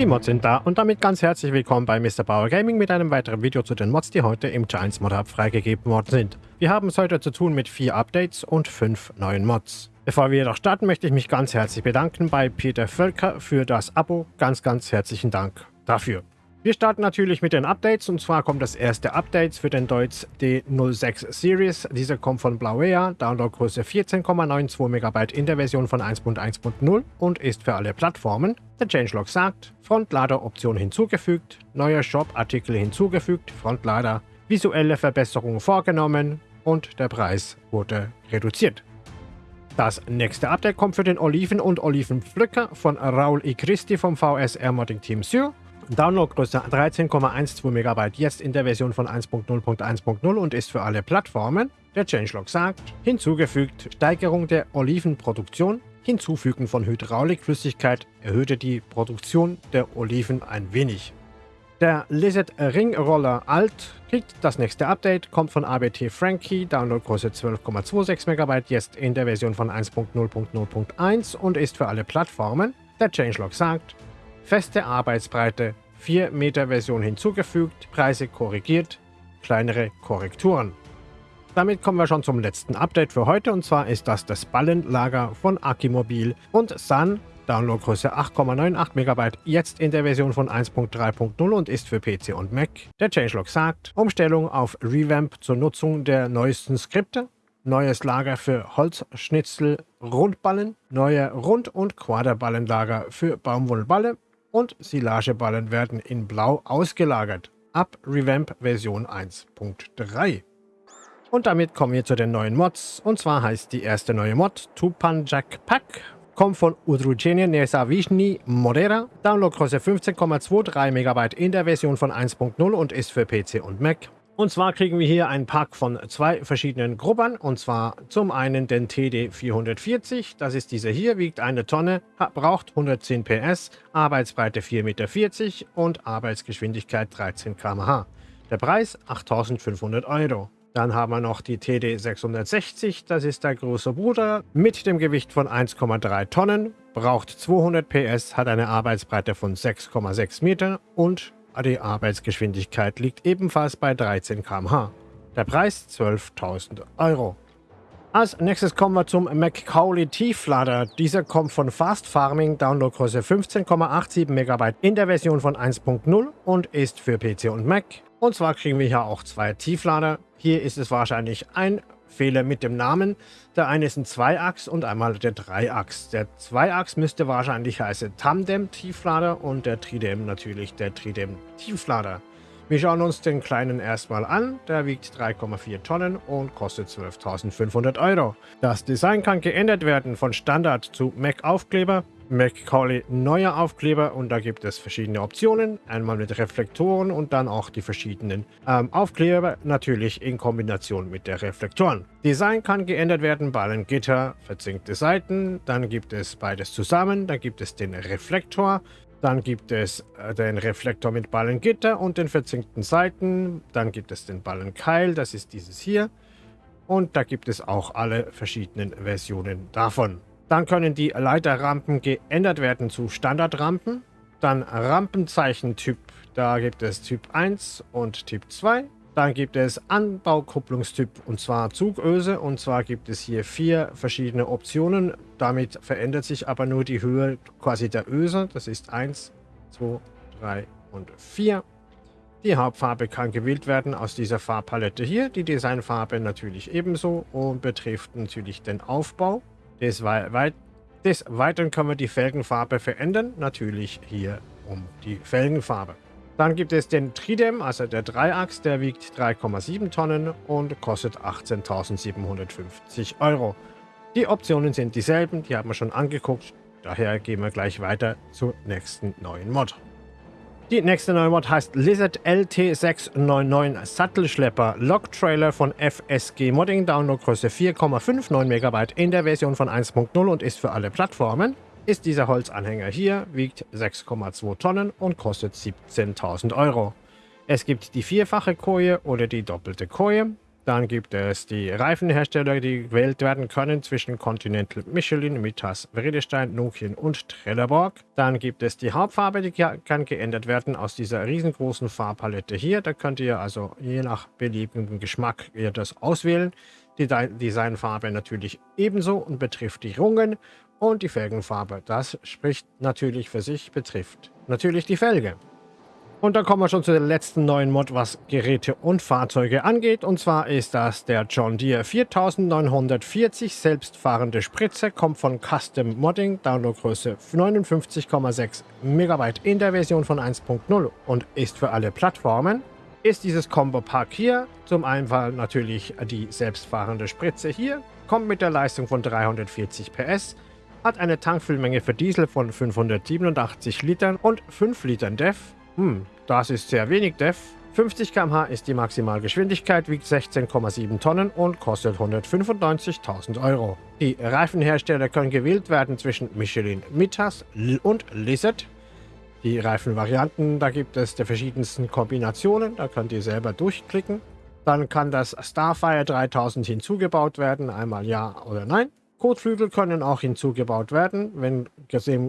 Die Mods sind da und damit ganz herzlich willkommen bei Mr. Bauer Gaming mit einem weiteren Video zu den Mods, die heute im Giants Mod Hub freigegeben worden sind. Wir haben es heute zu tun mit vier Updates und fünf neuen Mods. Bevor wir jedoch starten, möchte ich mich ganz herzlich bedanken bei Peter Völker für das Abo. Ganz, ganz herzlichen Dank dafür. Wir starten natürlich mit den Updates und zwar kommt das erste Update für den Deutz D06 Series. Dieser kommt von Blauea, Downloadgröße 14,92 MB in der Version von 1.1.0 und ist für alle Plattformen. Der Changelog sagt, Frontlader-Option hinzugefügt, neuer Shop-Artikel hinzugefügt, Frontlader, visuelle Verbesserungen vorgenommen und der Preis wurde reduziert. Das nächste Update kommt für den Oliven- und Olivenpflücker von Raul I. Christi vom VSR Modding Team Sur. Downloadgröße 13,12 MB jetzt in der Version von 1.0.1.0 und ist für alle Plattformen. Der Changelog sagt, hinzugefügt Steigerung der Olivenproduktion, Hinzufügen von Hydraulikflüssigkeit erhöhte die Produktion der Oliven ein wenig. Der Lizard Ringroller Alt kriegt das nächste Update, kommt von ABT Frankie, Downloadgröße 12,26 MB, jetzt in der Version von 1.0.0.1 und ist für alle Plattformen. Der Changelog sagt, Feste Arbeitsbreite, 4 Meter Version hinzugefügt, Preise korrigiert, kleinere Korrekturen. Damit kommen wir schon zum letzten Update für heute und zwar ist das das Ballenlager von Akimobil und Sun, Downloadgröße 8,98 MB, jetzt in der Version von 1.3.0 und ist für PC und Mac. Der Changelog sagt, Umstellung auf Revamp zur Nutzung der neuesten Skripte, neues Lager für Holzschnitzel Rundballen, neue Rund- und Quaderballenlager für Baumwollballe, und Silageballen werden in Blau ausgelagert. Ab Revamp Version 1.3. Und damit kommen wir zu den neuen Mods. Und zwar heißt die erste neue Mod Tupanjak Pack. Kommt von Udrugenie Nesavishni Modera. Downloadgröße 15,23 MB in der Version von 1.0 und ist für PC und Mac. Und zwar kriegen wir hier einen Pack von zwei verschiedenen Gruppern. Und zwar zum einen den TD 440. Das ist dieser hier, wiegt eine Tonne, braucht 110 PS, Arbeitsbreite 4,40 Meter und Arbeitsgeschwindigkeit 13 km/h. Der Preis 8500 Euro. Dann haben wir noch die TD 660, das ist der große Bruder, mit dem Gewicht von 1,3 Tonnen, braucht 200 PS, hat eine Arbeitsbreite von 6,6 Meter und die Arbeitsgeschwindigkeit liegt ebenfalls bei 13 km/h. Der Preis 12.000 Euro. Als nächstes kommen wir zum Macaulay Tieflader. Dieser kommt von Fast Farming, Downloadgröße 15,87 MB in der Version von 1.0 und ist für PC und Mac. Und zwar kriegen wir hier auch zwei Tieflader. Hier ist es wahrscheinlich ein Fehler mit dem Namen. Der eine ist ein Zweiachs und einmal der Dreiachs. Der Zweiachs müsste wahrscheinlich heißen Tandem Tieflader und der Tridem natürlich der Tridem Tieflader. Wir schauen uns den kleinen erstmal an. Der wiegt 3,4 Tonnen und kostet 12.500 Euro. Das Design kann geändert werden von Standard zu Mac Aufkleber Macaulay neuer Aufkleber und da gibt es verschiedene Optionen. Einmal mit Reflektoren und dann auch die verschiedenen ähm, Aufkleber, natürlich in Kombination mit der Reflektoren. Design kann geändert werden, Ballengitter, verzinkte Seiten, dann gibt es beides zusammen, dann gibt es den Reflektor, dann gibt es äh, den Reflektor mit Ballengitter und den verzinkten Seiten, dann gibt es den Ballenkeil, das ist dieses hier. Und da gibt es auch alle verschiedenen Versionen davon. Dann können die Leiterrampen geändert werden zu Standardrampen. Dann Rampenzeichen-Typ, da gibt es Typ 1 und Typ 2. Dann gibt es Anbaukupplungstyp und zwar Zugöse und zwar gibt es hier vier verschiedene Optionen. Damit verändert sich aber nur die Höhe quasi der Öse. Das ist 1, 2, 3 und 4. Die Hauptfarbe kann gewählt werden aus dieser Farbpalette hier. Die Designfarbe natürlich ebenso und betrifft natürlich den Aufbau. Des, weit des Weiteren können wir die Felgenfarbe verändern, natürlich hier um die Felgenfarbe. Dann gibt es den Tridem, also der Dreiachs, der wiegt 3,7 Tonnen und kostet 18.750 Euro. Die Optionen sind dieselben, die haben wir schon angeguckt, daher gehen wir gleich weiter zur nächsten neuen Mod. Die nächste neue Mod heißt Lizard LT699 Sattelschlepper Log Trailer von FSG Modding, Downloadgröße 4,59 MB in der Version von 1.0 und ist für alle Plattformen. Ist dieser Holzanhänger hier, wiegt 6,2 Tonnen und kostet 17.000 Euro. Es gibt die vierfache Koje oder die doppelte Koje. Dann gibt es die Reifenhersteller, die gewählt werden können zwischen Continental, Michelin, Mitas, Vredestein, Nokian und Trelleborg. Dann gibt es die Hauptfarbe, die kann geändert werden aus dieser riesengroßen Farbpalette hier. Da könnt ihr also je nach beliebigem Geschmack ihr das auswählen. Die Designfarbe natürlich ebenso und betrifft die Rungen und die Felgenfarbe. Das spricht natürlich für sich, betrifft natürlich die Felge. Und dann kommen wir schon zu der letzten neuen Mod, was Geräte und Fahrzeuge angeht. Und zwar ist das der John Deere 4940 selbstfahrende Spritze, kommt von Custom Modding, Downloadgröße 59,6 MB in der Version von 1.0 und ist für alle Plattformen. Ist dieses Combo-Pack hier, zum einen natürlich die selbstfahrende Spritze hier, kommt mit der Leistung von 340 PS, hat eine Tankfüllmenge für Diesel von 587 Litern und 5 Litern DEF, hm, das ist sehr wenig Def. 50 km/h ist die Maximalgeschwindigkeit, wiegt 16,7 Tonnen und kostet 195.000 Euro. Die Reifenhersteller können gewählt werden zwischen Michelin Mitas und Lizard. Die Reifenvarianten, da gibt es die verschiedensten Kombinationen, da könnt ihr selber durchklicken. Dann kann das Starfire 3000 hinzugebaut werden, einmal ja oder nein. Kotflügel können auch hinzugebaut werden, wenn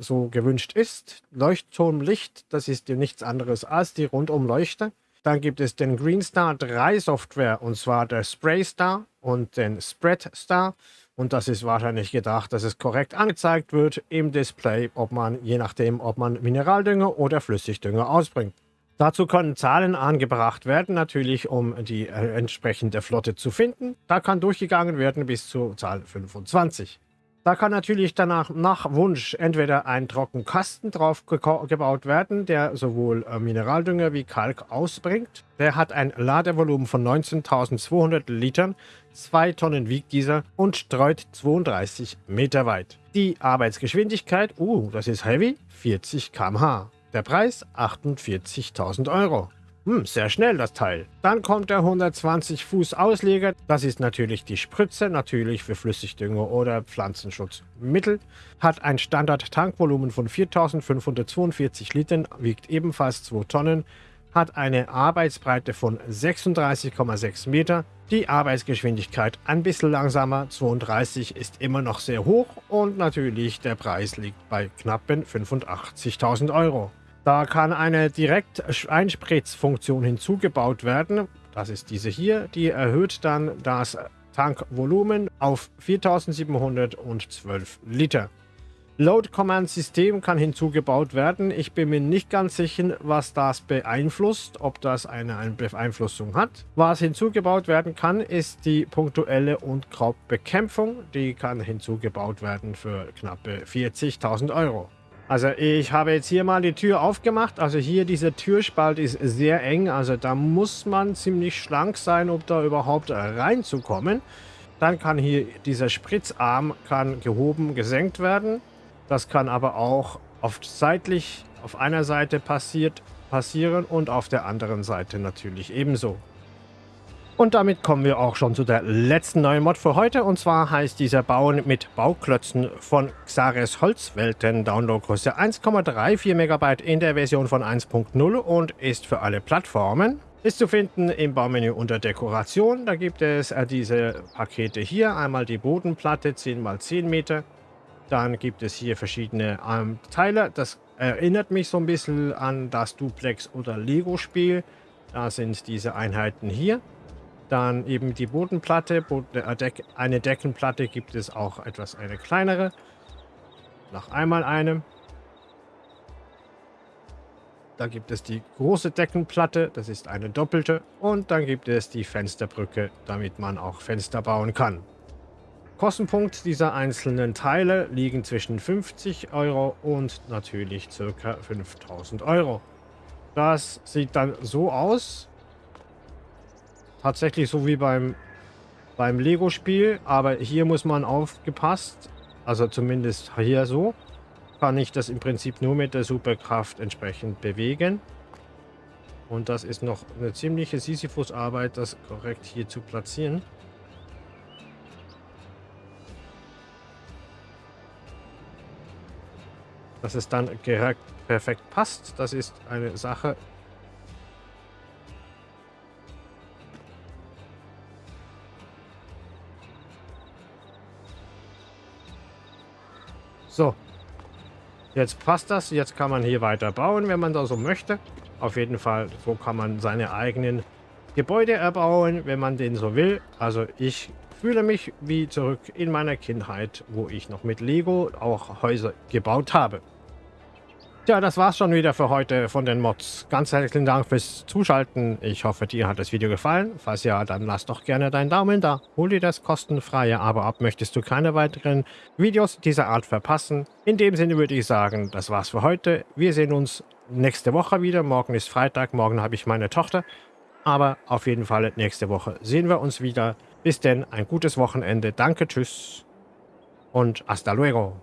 so gewünscht ist. Leuchtturmlicht, das ist nichts anderes als die Rundumleuchte. Dann gibt es den Greenstar 3 Software, und zwar der Spray Star und den Spread Star. Und das ist wahrscheinlich gedacht, dass es korrekt angezeigt wird im Display, ob man, je nachdem, ob man Mineraldünger oder Flüssigdünger ausbringt. Dazu können Zahlen angebracht werden, natürlich um die äh, entsprechende Flotte zu finden. Da kann durchgegangen werden bis zur Zahl 25. Da kann natürlich danach nach Wunsch entweder ein Trockenkasten drauf gebaut werden, der sowohl äh, Mineraldünger wie Kalk ausbringt. Der hat ein Ladevolumen von 19.200 Litern, 2 Tonnen wiegt dieser und streut 32 Meter weit. Die Arbeitsgeschwindigkeit, uh, das ist heavy, 40 km/h. Der Preis 48.000 Euro. Hm, sehr schnell das Teil. Dann kommt der 120 Fuß Ausleger. Das ist natürlich die Spritze, natürlich für Flüssigdünger oder Pflanzenschutzmittel. Hat ein Standard-Tankvolumen von 4542 Litern, wiegt ebenfalls 2 Tonnen. Hat eine Arbeitsbreite von 36,6 Meter. Die Arbeitsgeschwindigkeit ein bisschen langsamer, 32 ist immer noch sehr hoch und natürlich der Preis liegt bei knappen 85.000 Euro. Da kann eine Direkt-Einspritzfunktion hinzugebaut werden. Das ist diese hier. Die erhöht dann das Tankvolumen auf 4712 Liter. Load Command System kann hinzugebaut werden. Ich bin mir nicht ganz sicher, was das beeinflusst, ob das eine, Beeinflussung hat. Was hinzugebaut werden kann, ist die punktuelle und Krautbekämpfung. Die kann hinzugebaut werden für knappe 40.000 Euro. Also ich habe jetzt hier mal die Tür aufgemacht. Also hier dieser Türspalt ist sehr eng. Also da muss man ziemlich schlank sein, um da überhaupt reinzukommen. Dann kann hier dieser Spritzarm kann gehoben, gesenkt werden. Das kann aber auch oft seitlich auf einer Seite passiert, passieren und auf der anderen Seite natürlich ebenso. Und damit kommen wir auch schon zu der letzten neuen Mod für heute. Und zwar heißt dieser Bauen mit Bauklötzen von Xares Holzwelten. Downloadgröße 1,34 MB in der Version von 1.0 und ist für alle Plattformen. Ist zu finden im Baumenü unter Dekoration. Da gibt es äh, diese Pakete hier. Einmal die Bodenplatte 10 x 10 Meter. Dann gibt es hier verschiedene ähm, Teile. Das erinnert mich so ein bisschen an das Duplex- oder Lego-Spiel. Da sind diese Einheiten hier. Dann eben die Bodenplatte. Äh, eine Deckenplatte gibt es auch etwas eine kleinere. Noch einmal eine. Da gibt es die große Deckenplatte, das ist eine doppelte. Und dann gibt es die Fensterbrücke, damit man auch Fenster bauen kann. Kostenpunkt dieser einzelnen Teile liegen zwischen 50 Euro und natürlich ca. 5000 Euro. Das sieht dann so aus tatsächlich so wie beim, beim Lego-Spiel, aber hier muss man aufgepasst, also zumindest hier so, kann ich das im Prinzip nur mit der Superkraft entsprechend bewegen. Und das ist noch eine ziemliche Sisyphus-Arbeit, das korrekt hier zu platzieren. Dass es dann perfekt passt, das ist eine Sache, Jetzt passt das. Jetzt kann man hier weiter bauen, wenn man da so möchte. Auf jeden Fall, so kann man seine eigenen Gebäude erbauen, wenn man den so will. Also ich fühle mich wie zurück in meiner Kindheit, wo ich noch mit Lego auch Häuser gebaut habe. Tja, das war's schon wieder für heute von den Mods. Ganz herzlichen Dank fürs Zuschalten. Ich hoffe, dir hat das Video gefallen. Falls ja, dann lass doch gerne deinen Daumen da. Hol dir das kostenfreie Abo ab. Möchtest du keine weiteren Videos dieser Art verpassen? In dem Sinne würde ich sagen, das war's für heute. Wir sehen uns nächste Woche wieder. Morgen ist Freitag, morgen habe ich meine Tochter. Aber auf jeden Fall nächste Woche sehen wir uns wieder. Bis denn, ein gutes Wochenende. Danke, tschüss und hasta luego.